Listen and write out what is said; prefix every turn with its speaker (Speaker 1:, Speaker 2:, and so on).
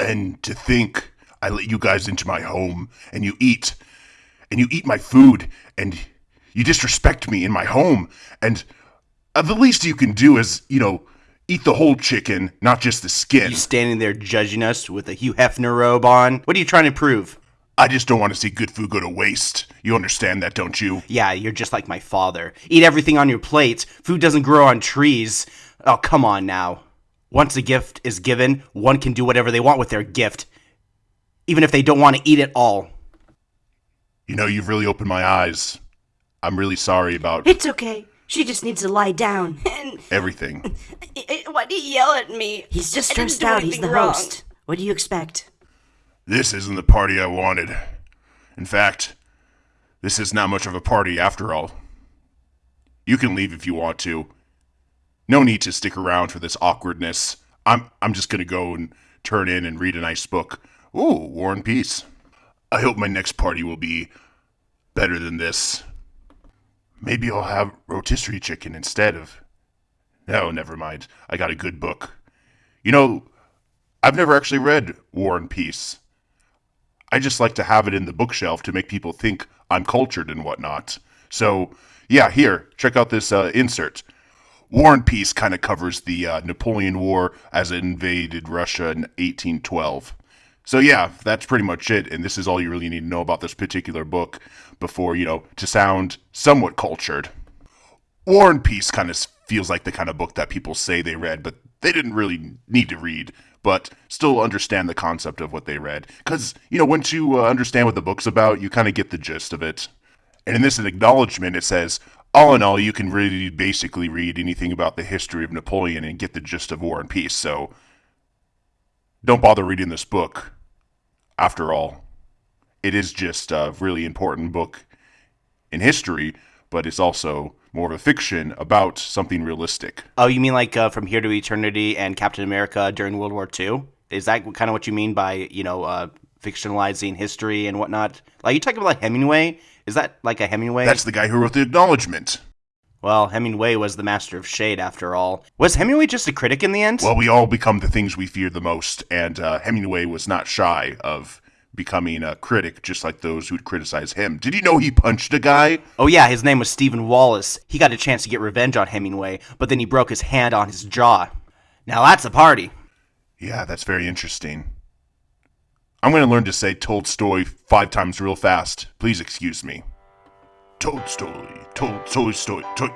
Speaker 1: And to think I let you guys into my home and you eat and you eat my food and you disrespect me in my home and uh, the least you can do is, you know, eat the whole chicken, not just the skin.
Speaker 2: You standing there judging us with a Hugh Hefner robe on. What are you trying to prove?
Speaker 1: I just don't want to see good food go to waste. You understand that, don't you?
Speaker 2: Yeah, you're just like my father. Eat everything on your plate. Food doesn't grow on trees. Oh, come on now. Once a gift is given, one can do whatever they want with their gift, even if they don't want to eat it all.
Speaker 1: You know, you've really opened my eyes. I'm really sorry about
Speaker 3: It's okay. She just needs to lie down.
Speaker 4: And
Speaker 1: everything.
Speaker 4: why do you yell at me?
Speaker 3: He's just stressed out. He's the
Speaker 4: wrong.
Speaker 3: host. What do you expect?
Speaker 1: This isn't the party I wanted. In fact, this is not much of a party after all. You can leave if you want to. No need to stick around for this awkwardness. I'm I'm just gonna go and turn in and read a nice book. Ooh, War and Peace. I hope my next party will be better than this. Maybe I'll have rotisserie chicken instead of. No, never mind. I got a good book. You know, I've never actually read War and Peace. I just like to have it in the bookshelf to make people think I'm cultured and whatnot. So, yeah, here, check out this uh, insert. War and Peace kind of covers the uh, Napoleon War as it invaded Russia in 1812. So, yeah, that's pretty much it. And this is all you really need to know about this particular book before, you know, to sound somewhat cultured. War and Peace kind of feels like the kind of book that people say they read, but they didn't really need to read, but still understand the concept of what they read. Because, you know, once you uh, understand what the book's about, you kind of get the gist of it. And in this acknowledgement, it says, all in all, you can really basically read anything about the history of Napoleon and get the gist of War and Peace, so don't bother reading this book. After all, it is just a really important book in history, but it's also more of a fiction about something realistic.
Speaker 2: Oh, you mean like uh, From Here to Eternity and Captain America during World War II? Is that kind of what you mean by, you know, uh, fictionalizing history and whatnot? Like, you talking about Hemingway? Is that like a Hemingway?
Speaker 1: That's the guy who wrote the acknowledgement.
Speaker 2: Well, Hemingway was the master of shade after all. Was Hemingway just a critic in the end?
Speaker 1: Well, we all become the things we fear the most, and uh, Hemingway was not shy of becoming a critic, just like those who'd criticize him. Did you know he punched a guy?
Speaker 2: oh, yeah, his name was Stephen Wallace. He got a chance to get revenge on Hemingway, but then he broke his hand on his jaw. Now that's a party.
Speaker 1: Yeah, that's very interesting. I'm going to learn to say told story five times real fast. Please excuse me. Story, story. Told, told story, told,